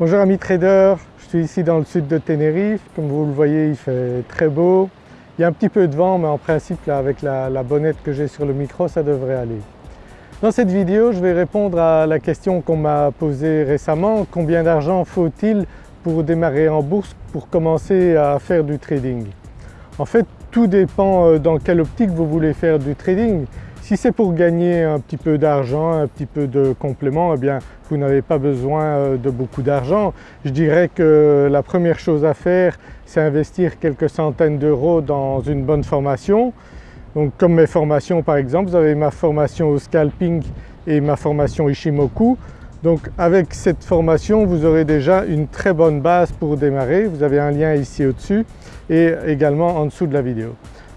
Bonjour amis traders, je suis ici dans le sud de Tenerife, comme vous le voyez il fait très beau. Il y a un petit peu de vent mais en principe avec la, bonnette que j'ai sur le micro ça devrait aller. Dans cette vidéo je vais répondre à la question qu'on m'a posée récemment, combien d'argent faut-il pour démarrer en bourse pour commencer à faire du trading? En fait tout dépend euh, dans quelle optique vous voulez faire du trading. Si c'est pour gagner un petit peu d'argent, un petit peu de complément, eh bien vous n'avez pas besoin euh, de beaucoup d'argent. Je dirais que la première chose à faire c'est investir quelques centaines d'euros dans une bonne formation. Donc comme mes formations par exemple, vous avez ma formation au scalping et ma formation Ishimoku. Donc avec cette formation vous aurez déjà une très bonne base pour démarrer. Vous avez un lien ici au-dessus et également en dessous de la vidéo.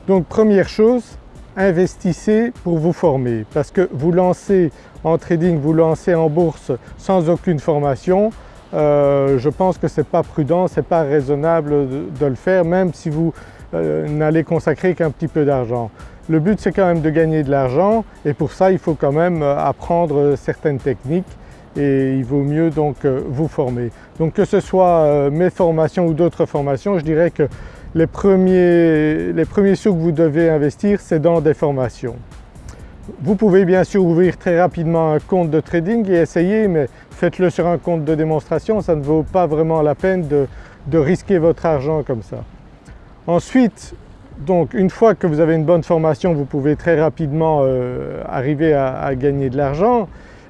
Donc première chose, investissez pour vous former parce que vous lancez en trading, vous lancez en bourse sans aucune formation, euh, je pense que ce n'est pas prudent, ce pas raisonnable de, le faire même si vous euh, n'allez consacrer qu'un petit peu d'argent. Le but c'est quand même de gagner de l'argent et pour ça il faut quand même euh, apprendre certaines techniques et il vaut mieux donc vous former. Donc que ce soit mes formations ou d'autres formations, je dirais que les premiers, les premiers sous que vous devez investir c'est dans des formations. Vous pouvez bien sûr ouvrir très rapidement un compte de trading et essayer mais faites-le sur un compte de démonstration, ça ne vaut pas vraiment la peine de, risquer votre argent comme ça. Ensuite donc une fois que vous avez une bonne formation vous pouvez très rapidement euh, arriver à, gagner de l'argent.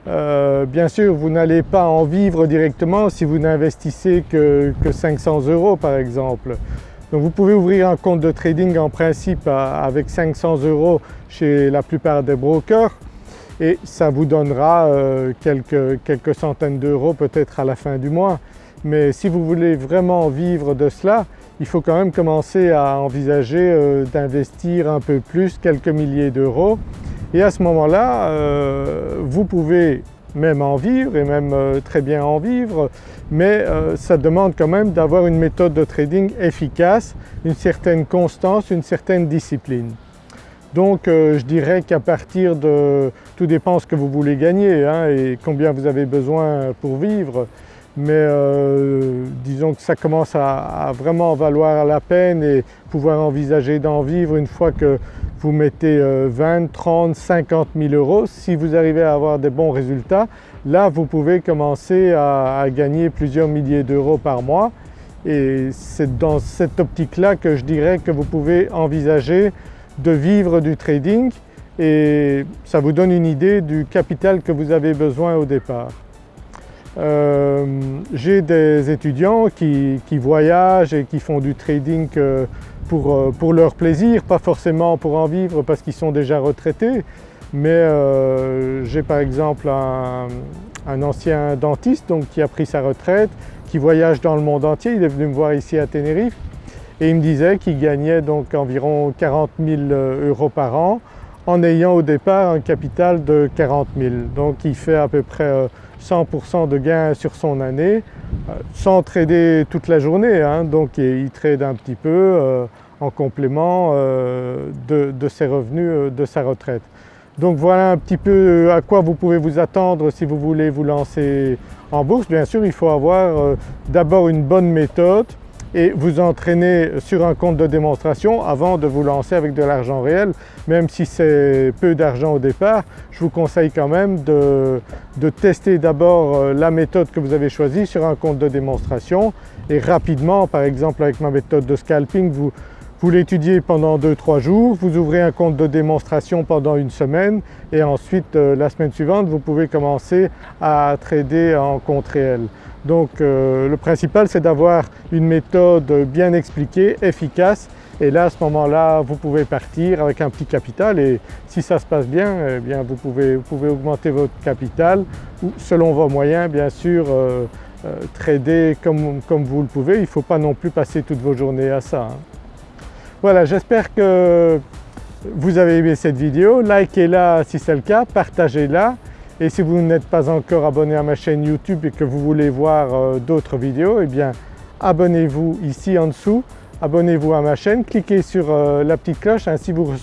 Euh, bien sûr vous n'allez pas en vivre directement si vous n'investissez que, que 500 euros par exemple. Donc vous pouvez ouvrir un compte de trading en principe avec 500 euros chez la plupart des brokers et ça vous donnera euh, quelques, quelques centaines d'euros peut-être à la fin du mois. Mais si vous voulez vraiment vivre de cela, il faut quand même commencer à envisager euh, d'investir un peu plus, quelques milliers d'euros et à ce moment-là euh, vous pouvez même en vivre et même euh, très bien en vivre, mais euh, ça demande quand même d'avoir une méthode de trading efficace, une certaine constance, une certaine discipline. Donc euh, je dirais qu'à partir de… tout dépend ce que vous voulez gagner hein, et combien vous avez besoin pour vivre, mais disons que ça commence à, vraiment valoir la peine et pouvoir envisager d'en vivre une fois que vous mettez 20, 30, 50 000 euros. Si vous arrivez à avoir des bons résultats, là vous pouvez commencer à, gagner plusieurs milliers d'euros par mois et c'est dans cette optique-là que je dirais que vous pouvez envisager de vivre du trading et ça vous donne une idée du capital que vous avez besoin au départ. Euh, j'ai des étudiants qui, voyagent et qui font du trading euh, euh, pour, leur plaisir, pas forcément pour en vivre parce qu'ils sont déjà retraités, mais j'ai par exemple un, ancien dentiste donc, qui a pris sa retraite, qui voyage dans le monde entier, il est venu me voir ici à Tenerife et il me disait qu'il gagnait donc environ 40 000 euros par an en ayant au départ un capital de 40 000. Donc il fait à peu près 100% de gains sur son année euh, sans trader toute la journée, hein. donc il trade un petit peu euh, en complément euh, de, ses revenus de sa retraite. Donc voilà un petit peu à quoi vous pouvez vous attendre si vous voulez vous lancer en bourse. Bien sûr il faut avoir d'abord une bonne méthode, et vous entraîner sur un compte de démonstration avant de vous lancer avec de l'argent réel. Même si c'est peu d'argent au départ, je vous conseille quand même de, tester d'abord euh, la méthode que vous avez choisie sur un compte de démonstration et rapidement par exemple avec ma méthode de scalping vous, vous l'étudiez pendant 2-3 jours, vous ouvrez un compte de démonstration pendant une semaine et ensuite euh, la semaine suivante vous pouvez commencer à trader en compte réel. Donc euh, le principal c'est d'avoir une méthode bien expliquée, efficace et là à ce moment-là vous pouvez partir avec un petit capital et si ça se passe bien, eh bien vous pouvez, augmenter votre capital ou selon vos moyens bien sûr euh, trader comme, vous le pouvez, il ne faut pas non plus passer toutes vos journées à ça. Hein. Voilà j'espère que vous avez aimé cette vidéo, likez-la si c'est le cas, partagez-la et si vous n'êtes pas encore abonné à ma chaîne YouTube et que vous voulez voir euh, d'autres vidéos, eh bien abonnez-vous ici en dessous, abonnez-vous à ma chaîne, cliquez sur euh, la petite cloche, ainsi vous,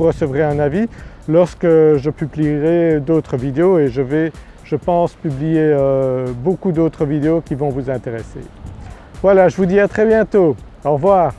recevrez un avis lorsque je publierai d'autres vidéos et je vais je pense publier euh, beaucoup d'autres vidéos qui vont vous intéresser. Voilà, je vous dis à très bientôt. Au revoir.